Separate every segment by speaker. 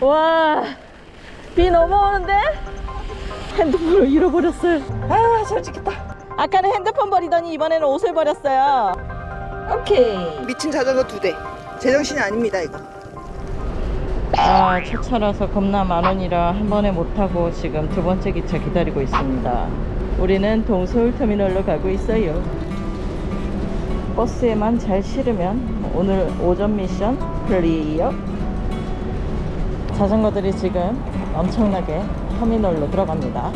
Speaker 1: 와, 비 넘어오는데? 핸드폰을 잃어버렸어요. 아, 솔직했다. 아까는 핸드폰 버리더니 이번에는 옷을 버렸어요. 오케이.
Speaker 2: 미친 자전거 두 대. 제정신이 아닙니다 이거.
Speaker 1: 아, 첫 차라서 겁나 만 원이라 한 번에 못 타고 지금 두 번째 기차 기다리고 있습니다. 우리는 동서울 터미널로 가고 있어요. 버스에만 잘 실으면 오늘 오전 미션 Clear. 자전거들이 지금 엄청나게 터미널로 들어갑니다.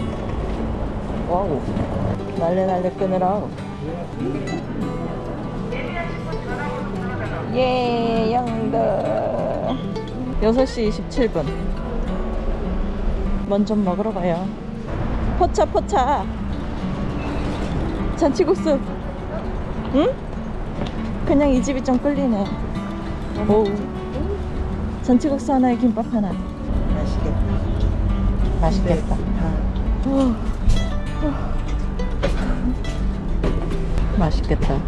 Speaker 1: Wow. 날래 날래 끊으라. 예, 영덕. 6시 27분. 먼저 먹으러 가요. 포차, 포차. 잔치국수. 응? 그냥 이 집이 좀 끌리네. 오. 잔치국수 하나에 김밥 하나.
Speaker 2: 맛있겠다.
Speaker 1: 맛있겠다. 어. 맛있겠다.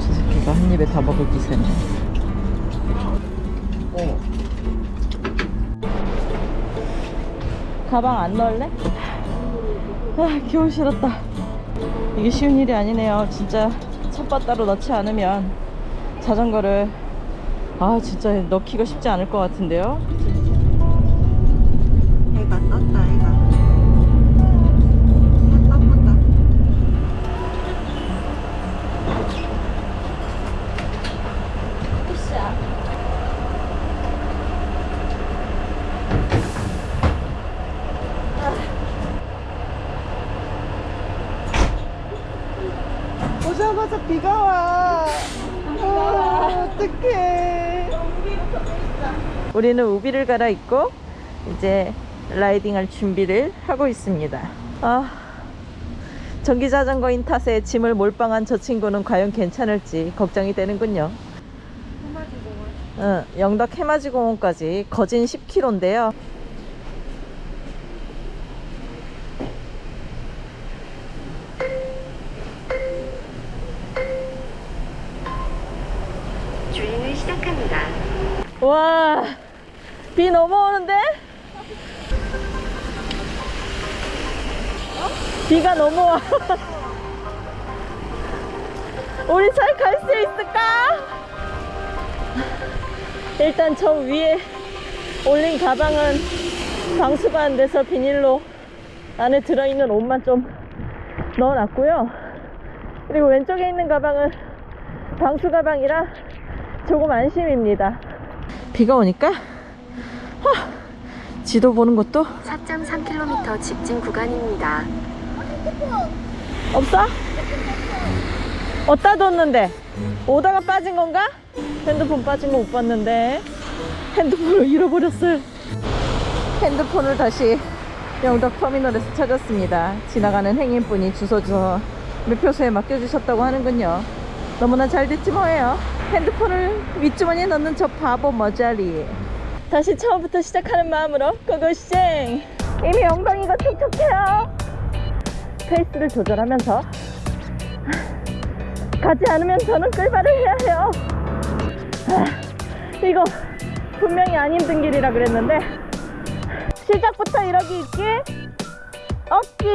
Speaker 1: 저 새끼가 한 입에 다 먹을 기세네. 가방 안 넣을래? 아, 겨울 싫었다. 이게 쉬운 일이 아니네요. 진짜 첫바 따로 넣지 않으면 자전거를 아 진짜 넣기가 쉽지 않을 것 같은데요.
Speaker 2: 비가 와. 아, 어떡해.
Speaker 1: 우리는 우비를 갈아입고 이제 라이딩할 준비를 하고 있습니다. 아, 전기 자전거인 탓에 짐을 몰빵한 저 친구는 과연 괜찮을지 걱정이 되는군요. 응, 영덕 해맞이 공원까지 거진 10km인데요.
Speaker 3: 주행을 시작합니다.
Speaker 1: 와, 비 넘어오는데? 비가 넘어와. 우리 잘 갈 수 있을까? 일단 저 위에 올린 가방은 방수가 안 돼서 비닐로 안에 들어있는 옷만 좀 넣어놨고요. 그리고 왼쪽에 있는 가방은 방수 가방이라 조금 안심입니다. 비가 오니까 하, 지도 보는 것도
Speaker 3: 4.3km 직진 구간입니다.
Speaker 1: 없어? 어디다 뒀는데? 오다가 빠진 건가? 핸드폰 빠진 거 못 봤는데 핸드폰을 잃어버렸어요 핸드폰을 다시 영덕 터미널에서 찾았습니다 지나가는 행인분이 주소 저 매표소에 맡겨주셨다고 하는군요 너무나 잘 됐지 뭐예요 핸드폰을 윗주머니에 넣는 저 바보 머자리 다시 처음부터 시작하는 마음으로 고고싱 이미 엉덩이가 촉촉해요 페이스를 조절하면서 가지 않으면 저는 끌바를 해야 해요. 아, 이거 분명히 안 힘든 길이라 그랬는데 시작부터 이러기 있기 없기.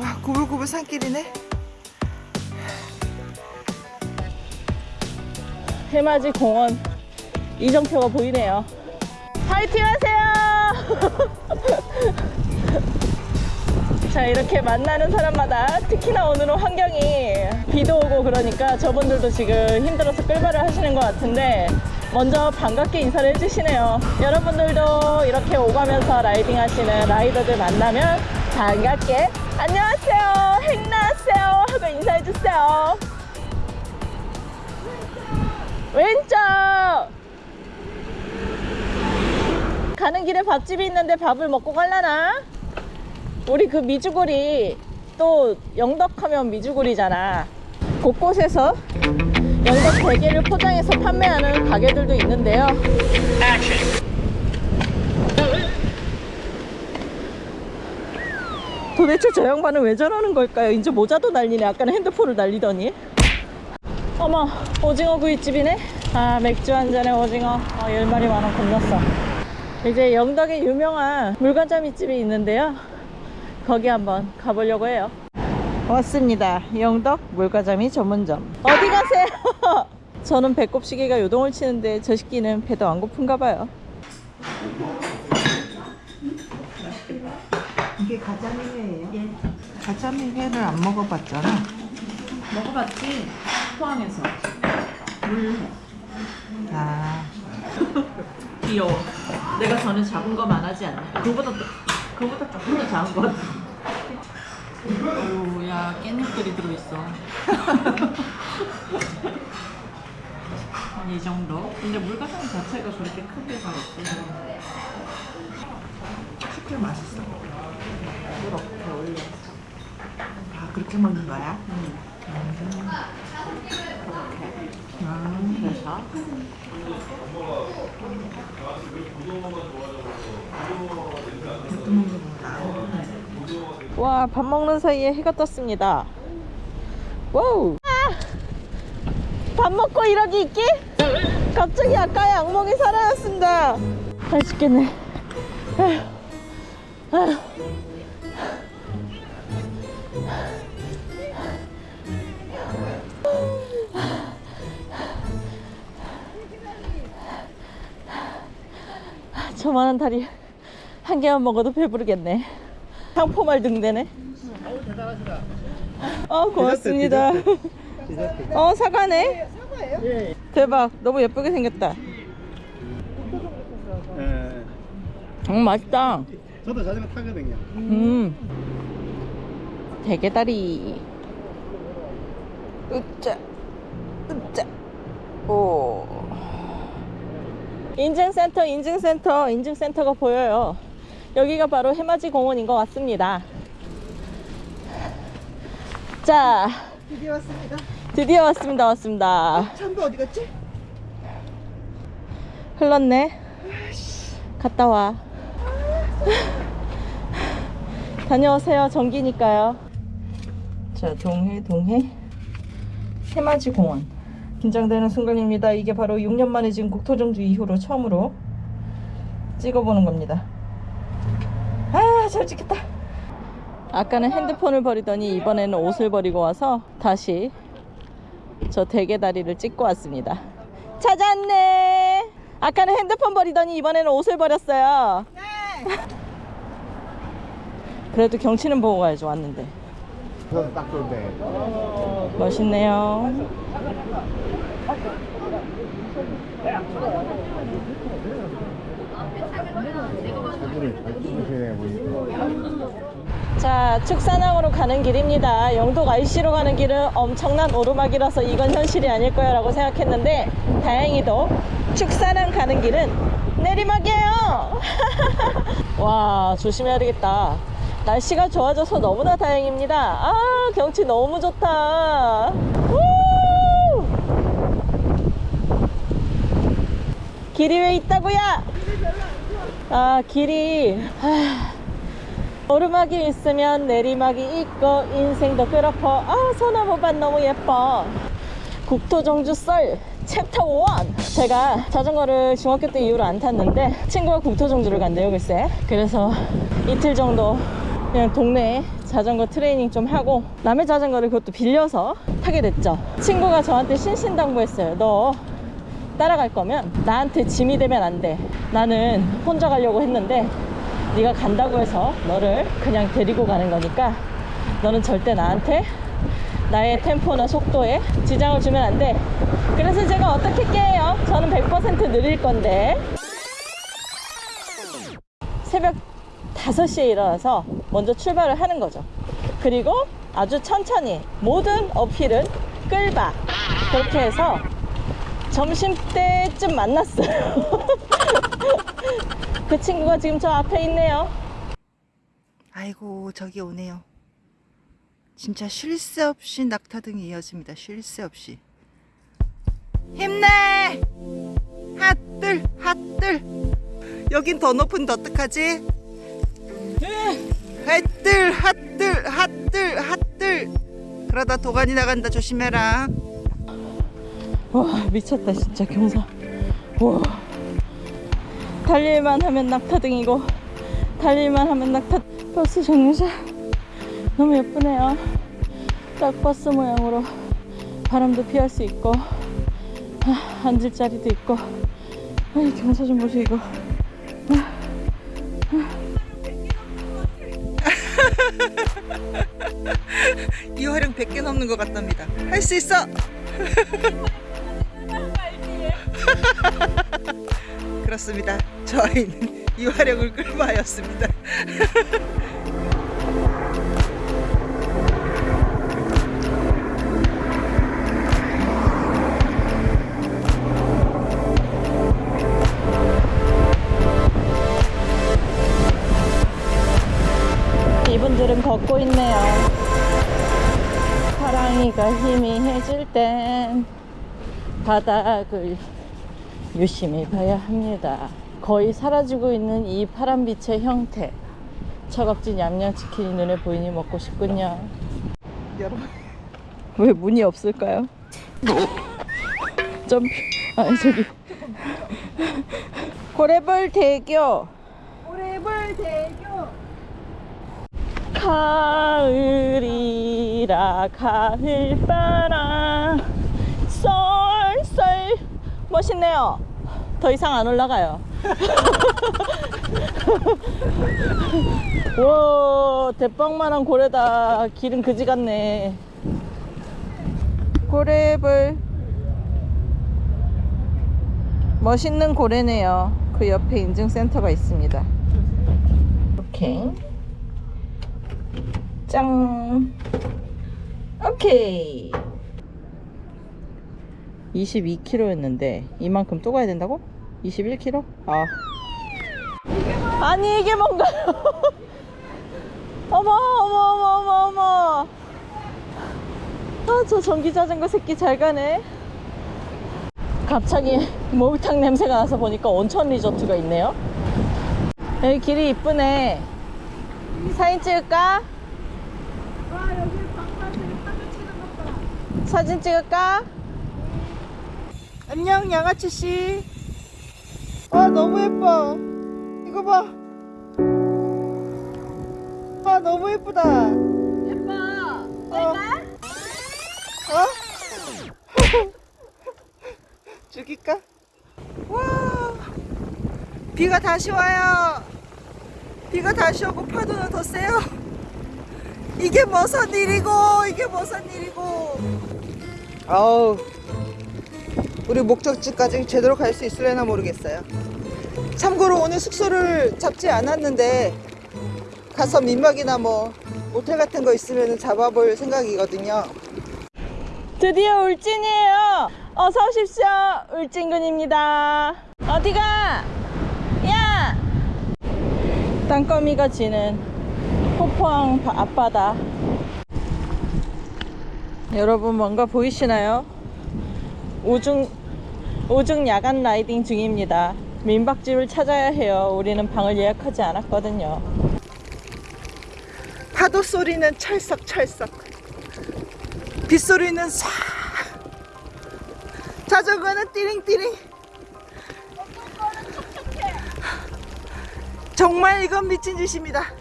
Speaker 2: 와 구불구불 산길이네.
Speaker 1: 해맞이 공원 이정표가 보이네요. 파이팅 하세요! 자, 이렇게 만나는 사람마다 특히나 오늘은 환경이 비도 오고 그러니까 저분들도 지금 힘들어서 끌바를 하시는 것 같은데 먼저 반갑게 인사를 해주시네요. 여러분들도 이렇게 오가면서 라이딩 하시는 라이더들 만나면 반갑게 안녕하세요, 행나하세요 하고 인사해주세요. 왼쪽! 가는 길에 밥집이 있는데 밥을 먹고 갈라나? 우리 그 미주골이 또 영덕하면 미주골이잖아. 곳곳에서 영덕 대게를 포장해서 판매하는 가게들도 있는데요. 도대체 저 양반은 왜 저러는 걸까요? 이제 모자도 날리네. 아까는 핸드폰을 날리더니. 어머, 오징어 구이집이네. 아, 맥주 한 잔에 오징어. 어, 열 마리 만원 건넜어. 이제 영덕에 유명한 물건자미 집이 있는데요. 거기 한번 가보려고 해요. 왔습니다. 영덕 물가자미 전문점. 어디 가세요? 저는 배꼽 시계가 요동을 치는데 저 새끼는 배도 안 고픈가 봐요.
Speaker 2: 이게 가자미 회예요? 예. 가자미 회를 안 먹어봤잖아.
Speaker 1: 먹어봤지? 포항에서.
Speaker 2: 아,
Speaker 1: 귀여워. 내가 전에 작은 거만 하지 않나? 그거보다 또- 그거보다 조금 더 작은 거 같아. 오, 야 깻잎들이 들어있어. 한이 정도. 근데 물가장 자체가 그렇게 크게가 없어.
Speaker 2: super 맛있어. 이렇게 올려. 아, 그렇게 먹는 거야?
Speaker 1: 음.
Speaker 2: 먹어보라.
Speaker 1: 와, 밥 먹는 사이에 해가 떴습니다. 와우! 아! 밥 먹고 이러기 있기? 갑자기 아까의 악몽이 사라졌습니다. 맛있겠네. 아휴. 아휴. 저만한 다리 한 개만 먹어도 배부르겠네. 상포말 등대네. 어, 고맙습니다. 어, 사과네.
Speaker 2: 사과예요?
Speaker 1: 대박. 너무 예쁘게 생겼다.
Speaker 4: 예.
Speaker 1: 음, 맛있다.
Speaker 4: 저도 자전거 타거든요.
Speaker 1: 음. 대게다리. 으짜. 으짜. 오. 인증센터, 인증센터, 인증센터가 보여요. 여기가 바로 해맞이 공원인 것 같습니다. 자,
Speaker 2: 드디어 왔습니다.
Speaker 1: 드디어 왔습니다. 왔습니다.
Speaker 2: 참도 어디 갔지?
Speaker 1: 흘렀네. 갔다 와. 다녀오세요. 전기니까요. 자, 동해, 동해. 해맞이 공원. 긴장되는 순간입니다. 이게 바로 6년 만에 지금 국토정주 이후로 처음으로 찍어보는 겁니다. 아, 잘 찍혔다. 아까는 핸드폰을 버리더니 이번에는 옷을 버리고 와서 다시 저 대게 다리를 찍고 왔습니다. 찾았네. 아까는 핸드폰 버리더니 이번에는 옷을 버렸어요. 그래도 경치는 보고 가야지 왔는데.
Speaker 4: 저도 딱 좋은데.
Speaker 1: 멋있네요. 자, 축산항으로 가는 길입니다. 영덕 IC로 가는 길은 엄청난 오르막이라서 이건 현실이 아닐 거야 라고 생각했는데 다행히도 축산항 가는 길은 내리막이에요. 와, 조심해야 되겠다. 날씨가 좋아져서 너무나 다행입니다. 아, 경치 너무 좋다. 우! 길이 왜 있다고요? 아, 길이. 하... 오르막이 있으면 내리막이 있고 인생도 그렇고 아 소나무밭 너무 예뻐 국토정주 썰 챕터 1 제가 자전거를 중학교 때 이후로 안 탔는데 친구가 국토정주를 간대요 글쎄 그래서 이틀 정도 그냥 동네에 자전거 트레이닝 좀 하고 남의 자전거를 그것도 빌려서 타게 됐죠 친구가 저한테 신신당부했어요 너 따라갈 거면 나한테 짐이 되면 안 돼 나는 혼자 가려고 했는데 네가 간다고 해서 너를 그냥 데리고 가는 거니까 너는 절대 나한테 나의 템포나 속도에 지장을 주면 안 돼. 그래서 제가 어떻게 깨요? 저는 100% 느릴 건데. 새벽 5시에 일어나서 먼저 출발을 하는 거죠. 그리고 아주 천천히 모든 어필은 끌바. 그렇게 해서 점심때쯤 만났어요. 그 친구가 지금 저 앞에 있네요.
Speaker 2: 아이고, 저기 오네요. 진짜 쉴 새 없이 낙타등이 이어집니다. 쉴 새 없이. 힘내! 핫들, 핫들. 여긴 더 높은데 어떡하지? 핫들, 핫들. 나가다 도가니 나간다. 조심해라.
Speaker 1: 와 미쳤다 진짜 경사. 와. 달릴만 하면 낙타등이고 달릴만 하면 낙타 버스 정류장. 너무 예쁘네요. 딱 버스 모양으로 바람도 피할 수 있고 아, 앉을 자리도 있고. 아, 이 경사 좀 보세요 이거
Speaker 2: 이화령 100개 넘는 것 같답니다. 할 수 있어! 그렇습니다. 저희는 이화령을 끌고 하였습니다
Speaker 1: 걷고 있네요. 사랑이가 희미해질 땐 바닥을 유심히 봐야 합니다. 거의 사라지고 있는 이 파란빛의 형태. 차갑진 양념치킨이 눈에 보이니 먹고 싶군요.
Speaker 2: 여러분.
Speaker 1: 왜 문이 없을까요? 점 아니 저기. 고래벌 대교. 고래벌 대교 가을이라 가을바람. 쏠쏠 멋있네요. 더 이상 안 올라가요. 와 대빵만한 고래다. 길은 그지 같네. 고래벌 멋있는 고래네요. 그 옆에 인증센터가 있습니다. 오케이 짱 오케이 22km였는데 이만큼 또 가야 된다고? 21km? 아 아니 이게 뭔가요? 어머 어머 어머 어머 어머 아 저 전기 자전거 새끼 잘 가네 갑자기 목욕탕 냄새가 나서 보니까 온천 리조트가 있네요 여기 길이 이쁘네 사진 찍을까? 사진 찍을까?
Speaker 2: 안녕 양아치 씨. 와 너무 예뻐. 이거 봐. 와 너무 예쁘다. 예뻐. 어? 어? 죽일까? 와. 비가 다시 와요. 비가 다시 오고 파도는 더 세요. 이게 무슨 일이고 이게 무슨 일이고. 아우. 우리 목적지까지 제대로 갈 수 있을려나 모르겠어요. 참고로 오늘 숙소를 잡지 않았는데 가서 민박이나 뭐 모텔 같은 거 있으면 잡아볼 생각이거든요.
Speaker 1: 드디어 울진이에요. 어서 오십시오. 울진군입니다. 어디가? 야! 땅거미가 지는 포포항 바- 앞바다. 여러분 뭔가 보이시나요? 오중 오중 야간 라이딩 중입니다. 민박집을 찾아야 해요. 우리는 방을 예약하지 않았거든요.
Speaker 2: 파도 소리는 찰싹찰싹. 빗소리는 쏴. 자전거는 띠링띠링. 정말 이건 미친 짓입니다.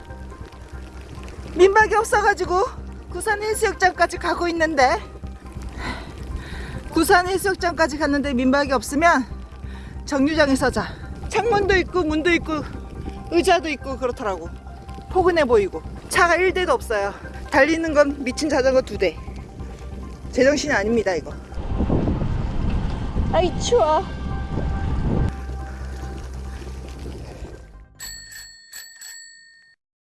Speaker 2: 민박이 없어가지고 구산 해수욕장까지 가고 있는데 구산 해수욕장까지 갔는데 민박이 없으면 정류장에 서 자. 창문도 있고 문도 있고 의자도 있고 그렇더라고. 포근해 보이고 차가 1대도 없어요. 달리는 건 미친 자전거 2대. 제정신이 아닙니다 이거.
Speaker 1: 아이 추워.